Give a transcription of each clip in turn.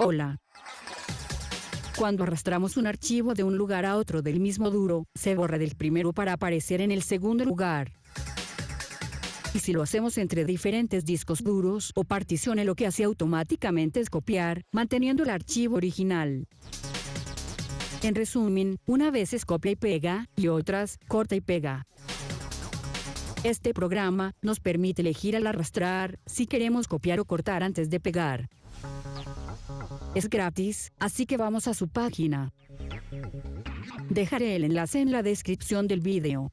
Hola. Cuando arrastramos un archivo de un lugar a otro del mismo duro, se borra del primero para aparecer en el segundo lugar. Y si lo hacemos entre diferentes discos duros o particiones lo que hace automáticamente es copiar, manteniendo el archivo original. En resumen, una vez es copia y pega, y otras, corta y pega. Este programa nos permite elegir al arrastrar si queremos copiar o cortar antes de pegar. Es gratis, así que vamos a su página. Dejaré el enlace en la descripción del vídeo.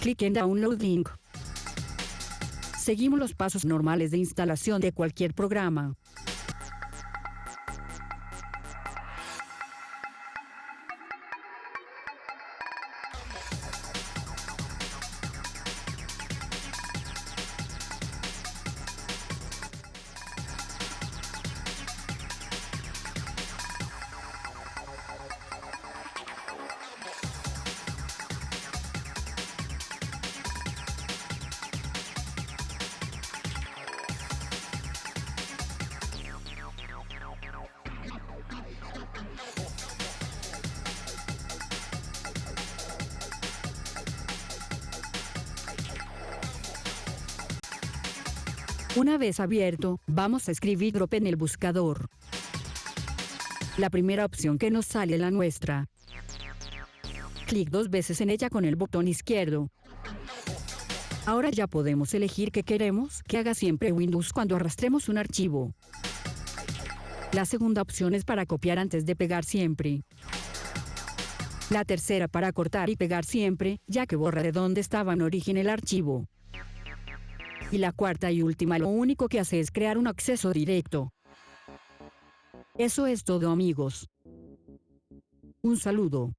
Clic en Download Link. Seguimos los pasos normales de instalación de cualquier programa. Una vez abierto, vamos a escribir drop en el buscador. La primera opción que nos sale es la nuestra. Clic dos veces en ella con el botón izquierdo. Ahora ya podemos elegir qué queremos que haga siempre Windows cuando arrastremos un archivo. La segunda opción es para copiar antes de pegar siempre. La tercera para cortar y pegar siempre, ya que borra de dónde estaba en origen el archivo. Y la cuarta y última lo único que hace es crear un acceso directo. Eso es todo amigos. Un saludo.